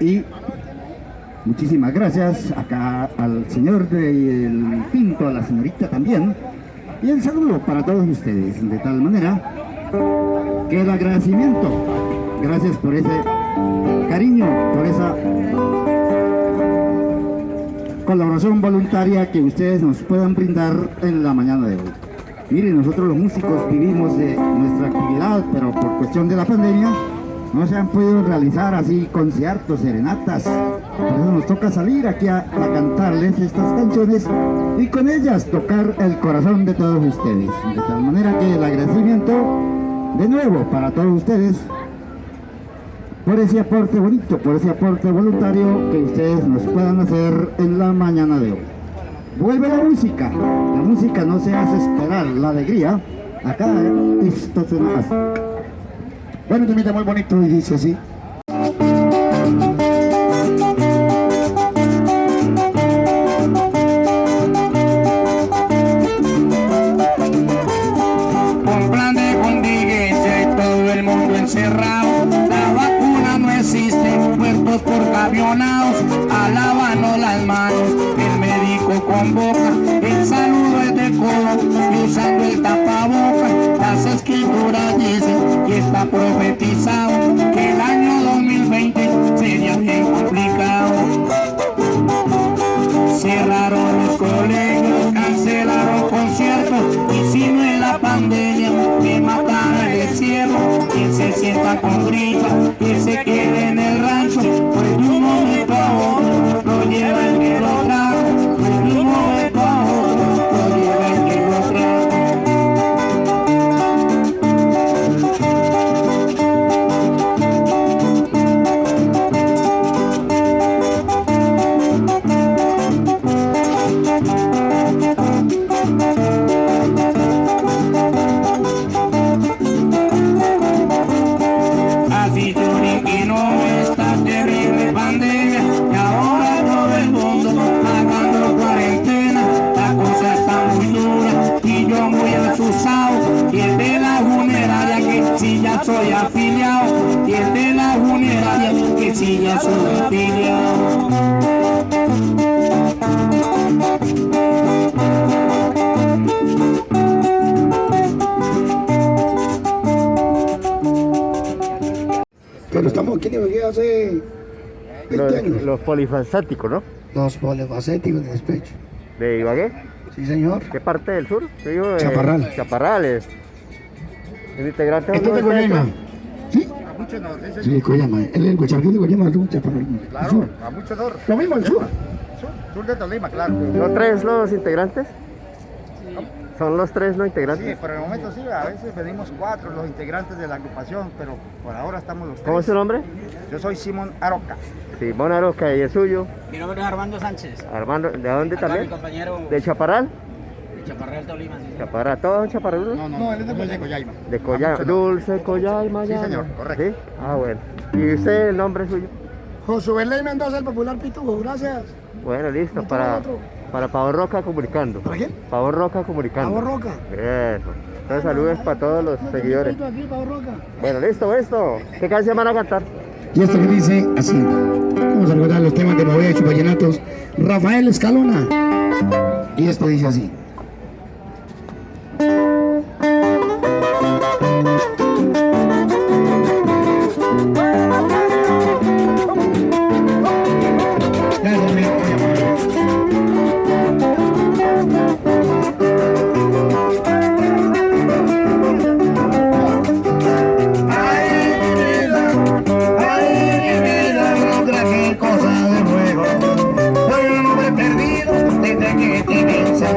Y muchísimas gracias acá al señor del Pinto, a la señorita también. Y el saludo para todos ustedes, de tal manera que el agradecimiento, gracias por ese cariño, por esa colaboración voluntaria que ustedes nos puedan brindar en la mañana de hoy. Miren, nosotros los músicos vivimos de nuestra actividad, pero por cuestión de la pandemia no se han podido realizar así conciertos, serenatas. Por eso nos toca salir aquí a, a cantarles estas canciones y con ellas tocar el corazón de todos ustedes. De tal manera que el agradecimiento de nuevo para todos ustedes por ese aporte bonito, por ese aporte voluntario que ustedes nos puedan hacer en la mañana de hoy. Vuelve la música, la música no se hace esperar, la alegría, acá esto suena así. Bueno, un muy bonito y dice así. Un plan de contingencia y todo el mundo encerrado. La vacuna no existe, muertos por avionados. Alábanos las manos, el médico convoca. El saludo es de codo y usando el tapaboca. Las escrituras dicen está profetizado que el año Pero estamos aquí en Ibagué hace 20 Los, años. los polifacéticos, ¿no? Los polifacéticos de despecho. De Ibagué. Sí, señor. ¿Qué parte del sur? Digo, eh, Chaparral. Chaparrales. ¿El integrante Este es de no Coyama. ¿Sí? Sí, Coyama. Él es el de Coyama, tú, Chaparral. El Claro, a mucho sur. Lo mismo, el sur. Sur, sur de Tolima, claro. ¿Son tres los integrantes? ¿Son los tres los Sí, integrantes? por el momento sí, a veces venimos cuatro los integrantes de la agrupación, pero por ahora estamos los tres. ¿Cómo es su nombre? Yo soy Simón Aroca. Simón Aroca y el suyo. Mi nombre es Armando Sánchez. Armando, ¿de dónde Acá mi también? compañero ¿De Chaparral? de Chaparral Tolima. sí. Chaparral, ¿todos son chaparraludos? No, no, no, él es de Coyaima. De Coyama, Dulce Coyama. Sí, señor, correcto. ¿Sí? Ah, bueno. ¿Y usted el nombre suyo? Josué Ley Mendoza, el popular Pitujo, gracias. Bueno, listo, ¿No para, otro? Para Pavo Roca comunicando. ¿Para quién? Pavo Roca comunicando. Pavo Roca. Eso. Entonces saludos para todos los seguidores. Aquí, Pavo Roca. Bueno, listo, esto. ¿Qué canción van a cantar? Y esto que dice así. Vamos a recordar los temas de Movida y Vallenatos. Rafael Escalona. Y esto dice así. Soy un hombre perdido desde que te vi en San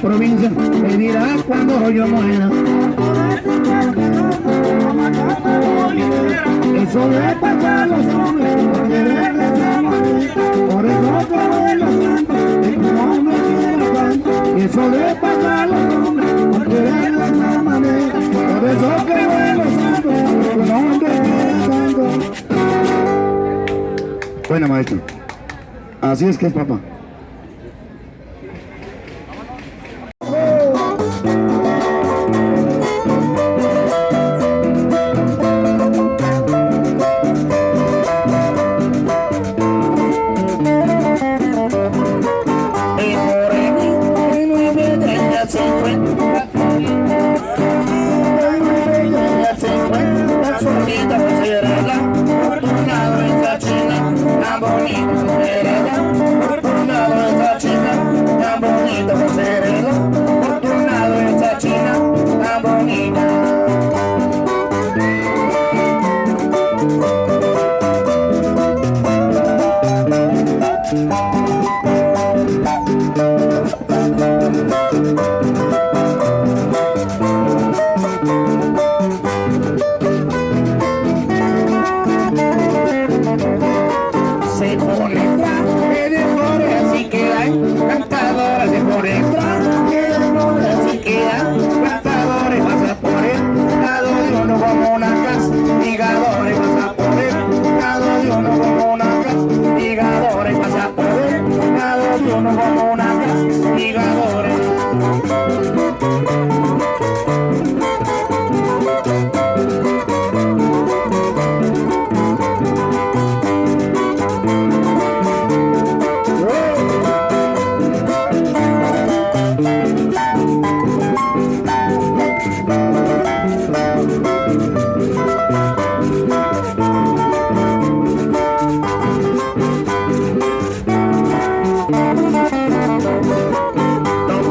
provincia me dirá cuando yo muera. Eso le pasa los hombres, por de manera. Por eso te doy los santos, de tu nombre quiero canto. Eso le pasa los hombres, por querer de esa manera. Por eso que doy los santos, de tu nombre quiero canto. Bueno, maestro. Así es que es, papá.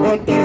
porque